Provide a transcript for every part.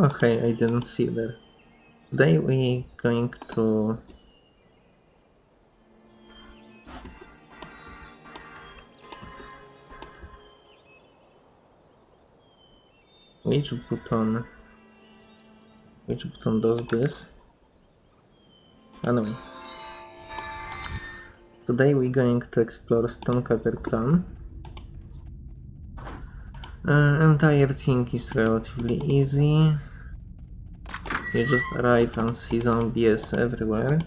Okay, I didn't see that. Today we going to Which button? Which button does this? Anyway. Today we're going to explore Stonecutter Clan. Uh, entire thing is relatively easy. You just arrive and see zombies everywhere.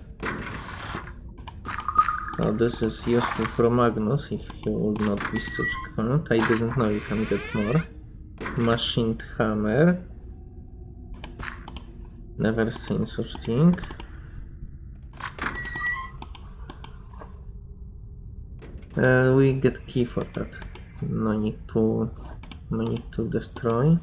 Oh, this is useful for Magnus if he would not be such cunt. I didn't know you can get more. Machined hammer. Never seen such thing. Uh, we get key for that. No need to, no need to destroy.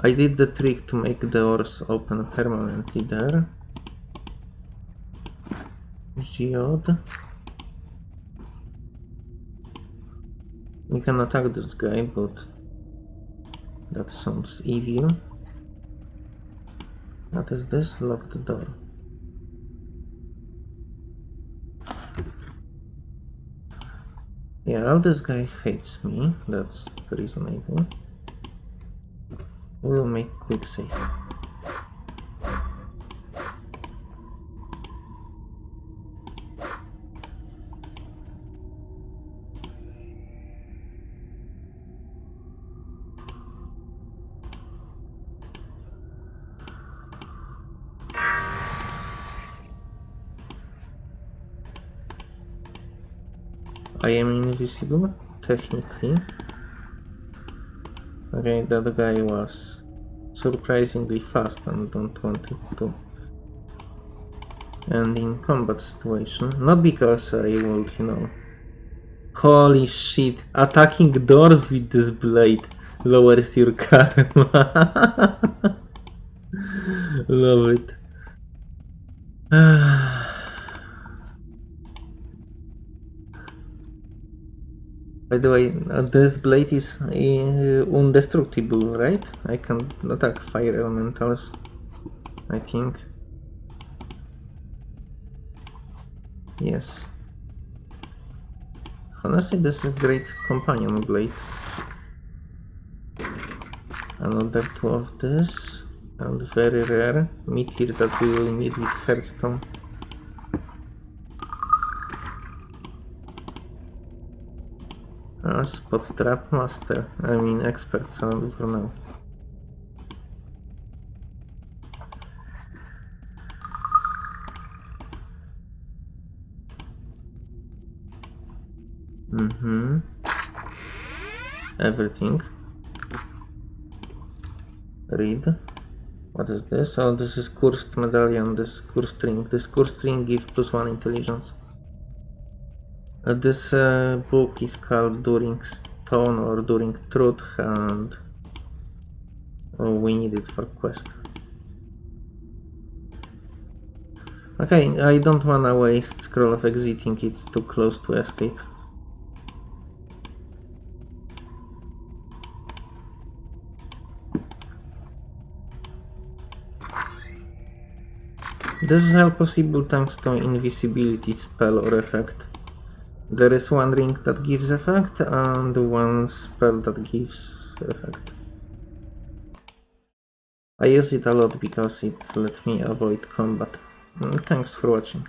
I did the trick to make doors open permanently there. Geode. We can attack this guy, but that sounds evil. What is this? Lock the door. Yeah, this guy hates me. That's the reasonable. We'll make quick save. I am invisible, technically. Okay, that guy was surprisingly fast and don't want it to end in combat situation. Not because I would, you know... Holy shit, attacking doors with this blade lowers your karma. Love it. By the way, uh, this blade is uh, indestructible, right? I can attack fire elementals, I think. Yes. Honestly, this is a great companion blade. Another two of this, and very rare meteor that we will need with Hearthstone. Uh, spot trap master. I mean expert sound for now. Mm-hmm. Everything. Read. What is this? Oh, this is cursed medallion, this cursed string. This cursed string gives plus one intelligence. Uh, this uh, book is called During Stone or During Truth and oh, we need it for quest. Okay, I don't wanna waste scroll of exiting, it's too close to escape. This is all possible thanks to invisibility spell or effect. There is one ring that gives effect and one spell that gives effect. I use it a lot because it let me avoid combat. Mm, thanks for watching.